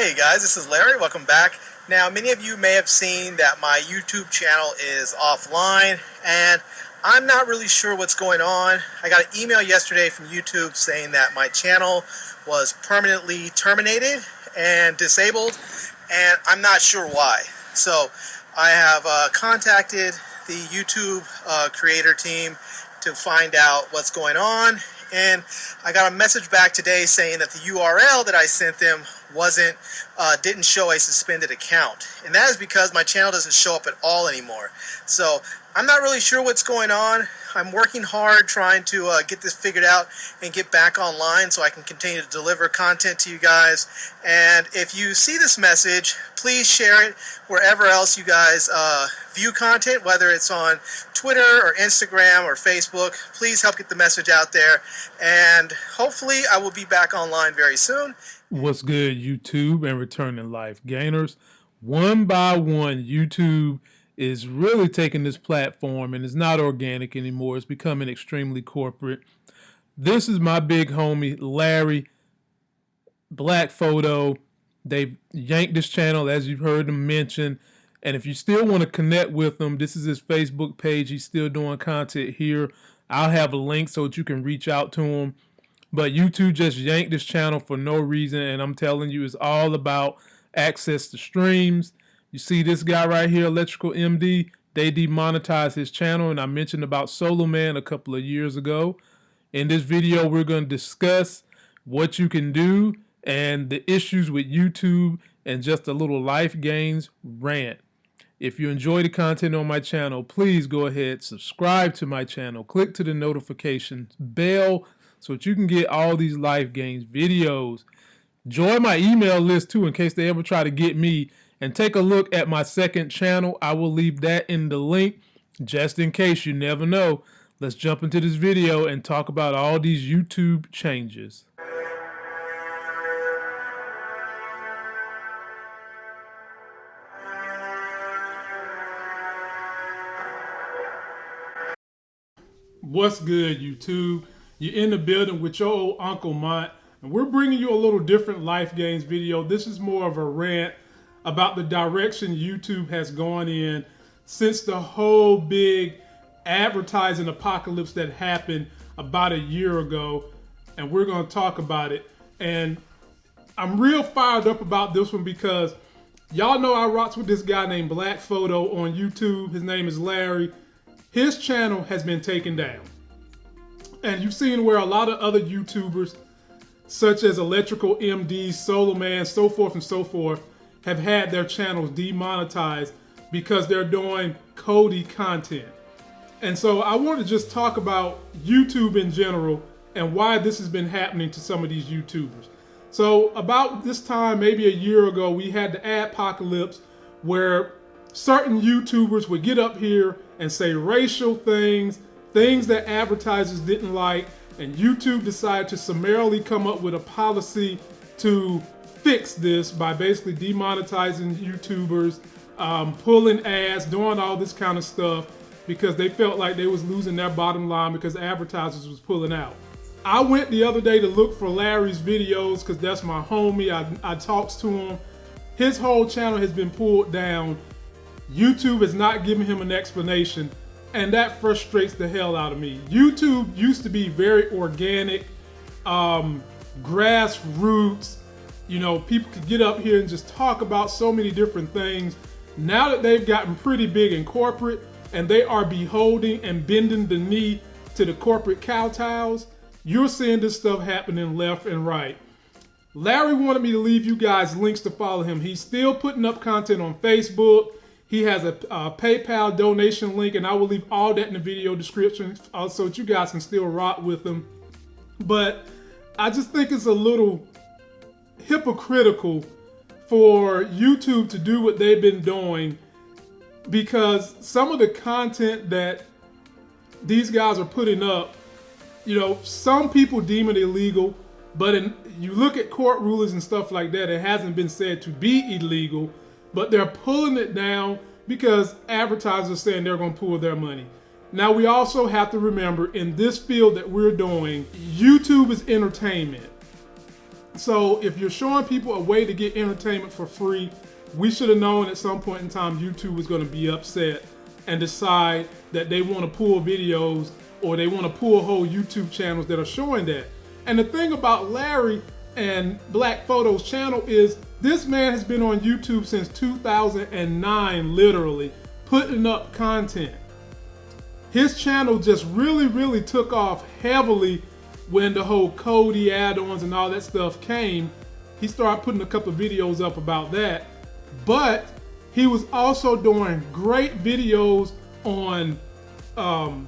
Hey guys, this is Larry. Welcome back. Now, many of you may have seen that my YouTube channel is offline and I'm not really sure what's going on. I got an email yesterday from YouTube saying that my channel was permanently terminated and disabled and I'm not sure why. So I have uh, contacted the YouTube uh, creator team to find out what's going on and I got a message back today saying that the URL that I sent them wasn't uh, didn't show a suspended account and that is because my channel doesn't show up at all anymore so I'm not really sure what's going on I'm working hard trying to uh, get this figured out and get back online so I can continue to deliver content to you guys. And if you see this message, please share it wherever else you guys uh, view content, whether it's on Twitter or Instagram or Facebook. Please help get the message out there. And hopefully I will be back online very soon. What's good, YouTube and returning life gainers? One by one, YouTube is really taking this platform and it's not organic anymore. It's becoming extremely corporate. This is my big homie, Larry Black Photo. They've yanked this channel, as you've heard him mention. And if you still want to connect with him, this is his Facebook page. He's still doing content here. I'll have a link so that you can reach out to him. But YouTube just yanked this channel for no reason. And I'm telling you, it's all about access to streams you see this guy right here, Electrical MD, they demonetized his channel, and I mentioned about Solo Man a couple of years ago. In this video, we're going to discuss what you can do and the issues with YouTube and just a little life gains rant. If you enjoy the content on my channel, please go ahead, subscribe to my channel, click to the notification bell so that you can get all these life gains videos. Join my email list too in case they ever try to get me and take a look at my second channel. I will leave that in the link just in case you never know. Let's jump into this video and talk about all these YouTube changes. What's good, YouTube? You're in the building with your old Uncle Mont, and we're bringing you a little different Life Gains video. This is more of a rant about the direction YouTube has gone in since the whole big advertising apocalypse that happened about a year ago. And we're going to talk about it. And I'm real fired up about this one because y'all know I rocks with this guy named Black Photo on YouTube. His name is Larry. His channel has been taken down. And you've seen where a lot of other YouTubers, such as Electrical MD, Solo Man, so forth and so forth, have had their channels demonetized because they're doing Kodi content. And so I want to just talk about YouTube in general and why this has been happening to some of these YouTubers. So about this time, maybe a year ago, we had the adpocalypse where certain YouTubers would get up here and say racial things, things that advertisers didn't like, and YouTube decided to summarily come up with a policy to fix this by basically demonetizing YouTubers, um, pulling ads, doing all this kind of stuff because they felt like they was losing their bottom line because advertisers was pulling out. I went the other day to look for Larry's videos because that's my homie. I, I talks to him. His whole channel has been pulled down. YouTube is not giving him an explanation and that frustrates the hell out of me. YouTube used to be very organic, um, grassroots, you know, people could get up here and just talk about so many different things. Now that they've gotten pretty big and corporate and they are beholding and bending the knee to the corporate kowtows, you're seeing this stuff happening left and right. Larry wanted me to leave you guys links to follow him. He's still putting up content on Facebook. He has a, a PayPal donation link, and I will leave all that in the video description uh, so that you guys can still rock with him. But I just think it's a little hypocritical for YouTube to do what they've been doing because some of the content that these guys are putting up, you know, some people deem it illegal, but in, you look at court rulings and stuff like that, it hasn't been said to be illegal, but they're pulling it down because advertisers are saying they're going to pull their money. Now, we also have to remember in this field that we're doing, YouTube is entertainment So if you're showing people a way to get entertainment for free, we should have known at some point in time YouTube was going to be upset and decide that they want to pull videos or they want to pull whole YouTube channels that are showing that. And the thing about Larry and Black Photo's channel is this man has been on YouTube since 2009, literally, putting up content. His channel just really, really took off heavily when the whole Kodi add-ons and all that stuff came. He started putting a couple videos up about that. But he was also doing great videos on um,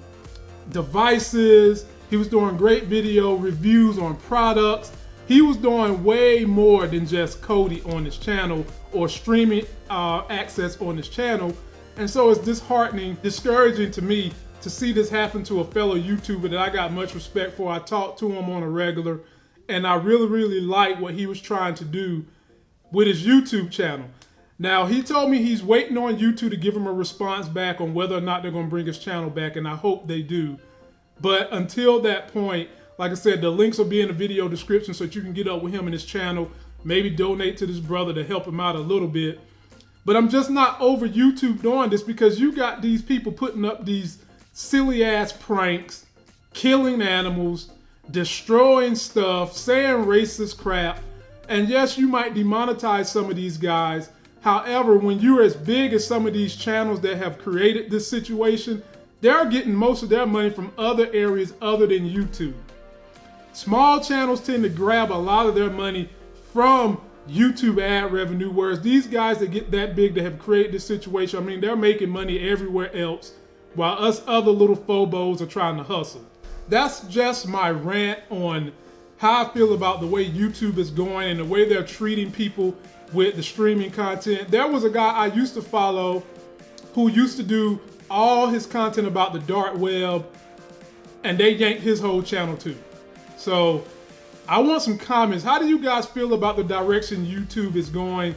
devices. He was doing great video reviews on products. He was doing way more than just Kodi on his channel or streaming uh, access on his channel. And so it's disheartening, discouraging to me to see this happen to a fellow YouTuber that I got much respect for. I talked to him on a regular and I really, really like what he was trying to do with his YouTube channel. Now, he told me he's waiting on YouTube to give him a response back on whether or not they're going to bring his channel back, and I hope they do. But until that point, like I said, the links will be in the video description so that you can get up with him and his channel, maybe donate to this brother to help him out a little bit. But I'm just not over YouTube doing this because you got these people putting up these silly ass pranks, killing animals, destroying stuff, saying racist crap. And yes, you might demonetize some of these guys. However, when you're as big as some of these channels that have created this situation, they're getting most of their money from other areas other than YouTube. Small channels tend to grab a lot of their money from YouTube ad revenue, whereas these guys that get that big that have created this situation, I mean, they're making money everywhere else, while us other little phobos are trying to hustle. That's just my rant on how I feel about the way YouTube is going and the way they're treating people with the streaming content. There was a guy I used to follow who used to do all his content about the dark web, and they yanked his whole channel too. So I want some comments. How do you guys feel about the direction YouTube is going?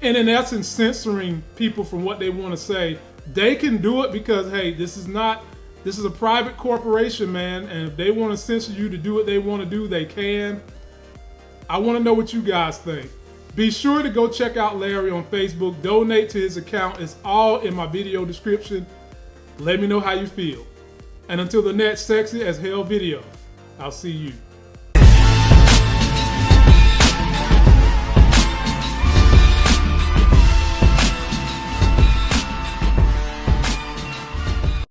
And in essence, censoring people from what they want to say. They can do it because, hey, this is not, this is a private corporation, man. And if they want to censor you to do what they want to do, they can. I want to know what you guys think. Be sure to go check out Larry on Facebook. Donate to his account. It's all in my video description. Let me know how you feel. And until the next sexy as hell video, I'll see you.